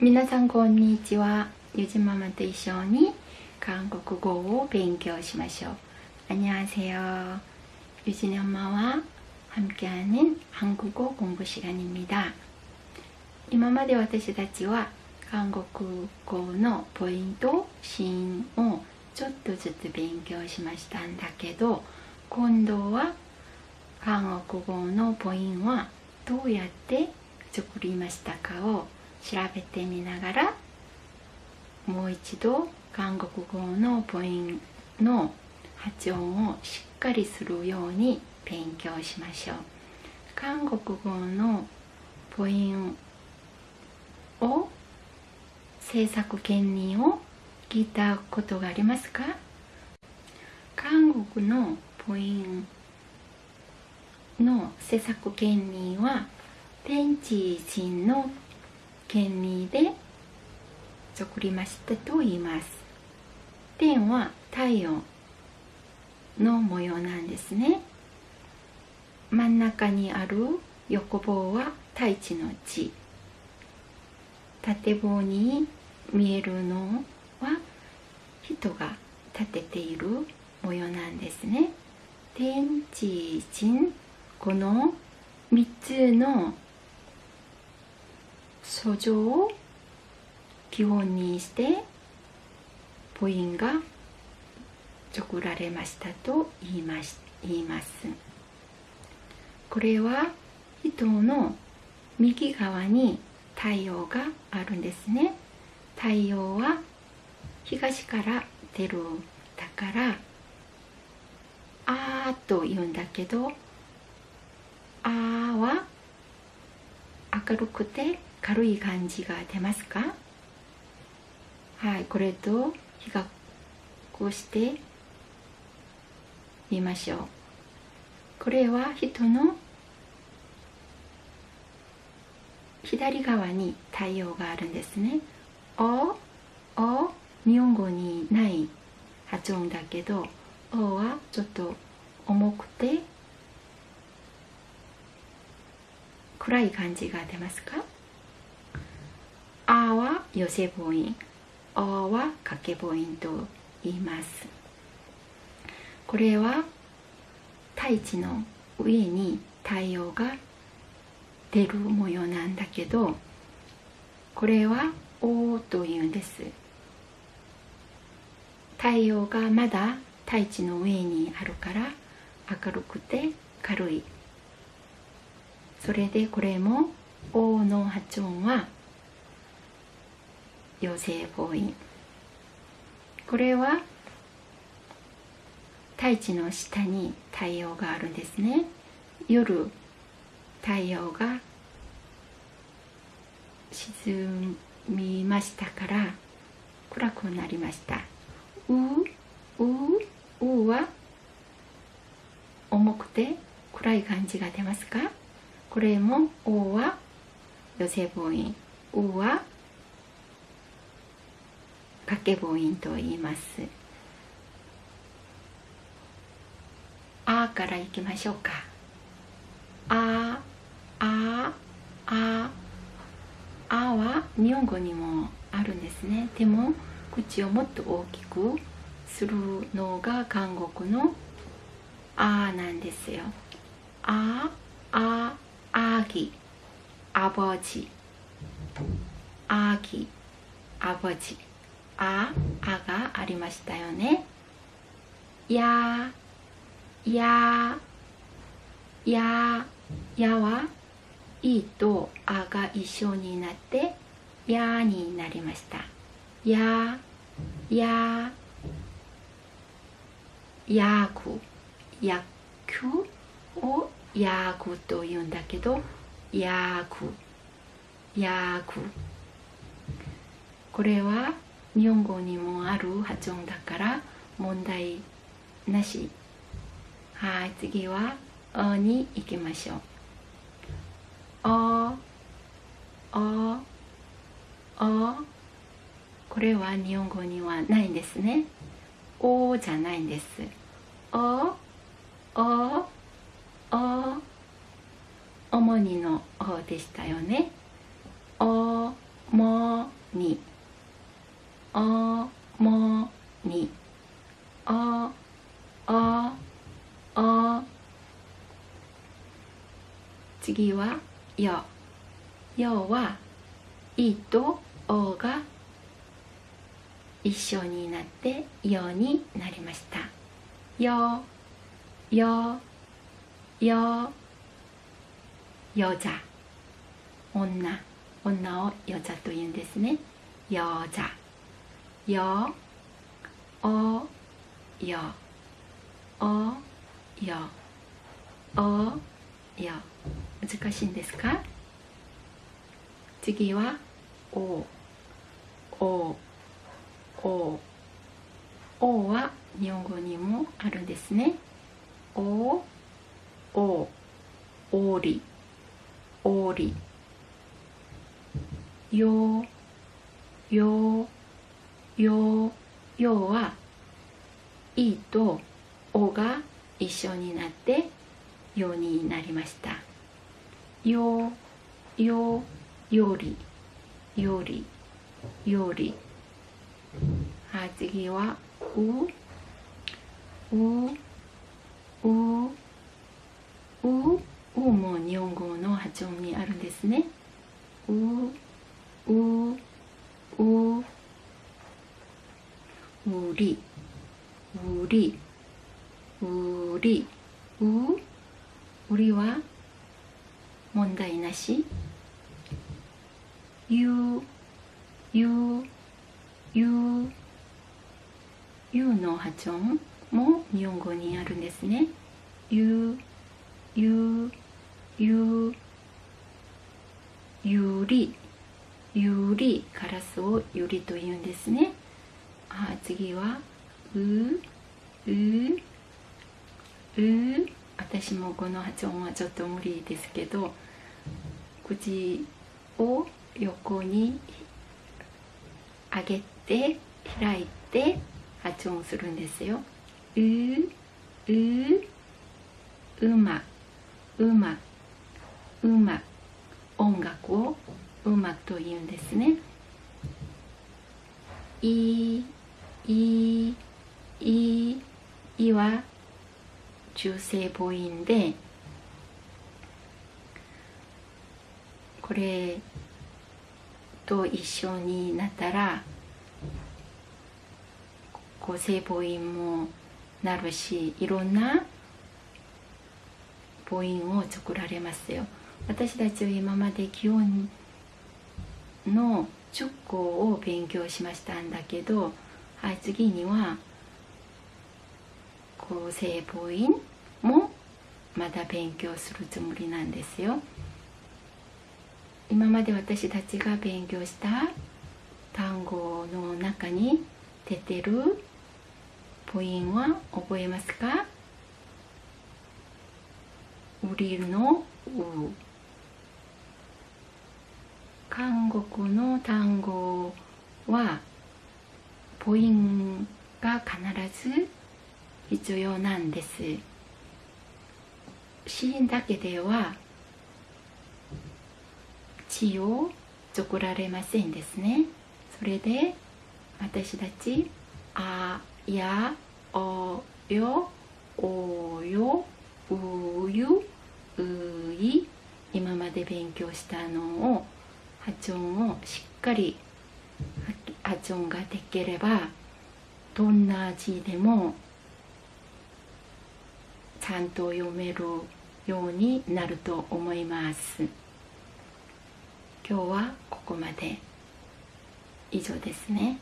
皆さんこんにちはゆじママと一緒に韓国語を勉強しましょう안녕하세요ゆじ엄마와 함께하는 한국어 공부 시간입니다. 今まで私たちは韓国語のポイント、シーンをちょっとずつ勉強しましたんだけど今度は韓国語のポイントはどうやって作りましたかを 調べてみながらもう一度韓国語のポイントの発音をしっかりするように勉強しましょう。韓国語のポイントを制作権利を聞いたことがありますか？韓国のポイントの制作権利は天地人の権利で作りましたと言います。天は太陽の模様なんですね。真ん中にある横棒は太一の地縦棒に見えるのは人が立てている模様なんですね。天地人この3つの訴状を基本にして母音が作られましたと言います言います。これは人の右側に太陽があるんですね。太陽は東から出る。だからあーと言うんだけどあーは明るくて軽い感じが出ますか？はいこれと比較してみましょう。これは人の左側に太陽があるんですね。おお日本語にない発音だけどおはちょっと重くて暗い感じが出ますか？寄せ母音おは掛け母音と言います。これは大地の上に太陽が出る模様なんだけどこれは「お」というんです。太陽がまだ大地の上にあるから明るくて軽い。それでこれも「お」の発音は「陽性母音これは大地の下に太陽があるんですね。夜太陽が沈みましたから暗くなりました。うううは重くて暗い感じが出ますか？これも「お」は寄せ母音「う」は掛け母音と言います。あからいきましょうか。ああああは日本語にもあるんですね。でも口をもっと大きくするのが韓国のあなんですよ。あああぎ。あぼじ。あぎ。あぼじ。あ、あがありましたよね。や、や、や、やは、いとあが一緒になって、やになりました。や、や、やく、やくをやくと言うんだけど、やく、やく。これは日本語にもある発音だから問題なし。はい次は「お」に行きましょう「お」「お」「お」これは日本語にはないんですね「お」じゃないんです「お」「お」「お」主にの「お」でしたよね「お」「も」に。おもに。おおお次はよよは「い」と「お」が一緒になって「よ」になりました「よ」「よ」「よ」「よざ」女女をよざというんですねよざよおよおよおよ難しいんですか？次はおおお。おは日本語にもあるんですね。おおおり。おり。よよよよは「い」と「お」が一緒になって「よ」になりました。よよよりよりより。はい次はうううううも日本語の発音にあるんですねううううりうりうりう？うりは？問題なし？ゆゆゆゆの発音も日本語にあるんですね。ゆゆゆゆりゆりカラスをゆりと言うんですね。あ次はううう。私もこの発音はちょっと無理ですけど口を横に上げて開いて発音するんですよ。うううまうまうま。音楽をうまと言うんですね。いいいいは中性母音でこれと一緒になったら構成母音もなるしいろんな母音を作られますよ。私たちは今まで基本の直行を勉強しましたんだけど、はい、次には構成母音もまだ勉強するつもりなんですよ。今まで私たちが勉強した単語の中に出てる母音は覚えますか？ウリの「う」韓国の単語は母音が必ず必要なんです。子音だけでは血を作られませんですね。それで私たちあやおよおようゆうい今まで勉強したのを発音をしっかり発チョンができればどんな字でもちゃんと読めるようになると思います。今日はここまで以上ですね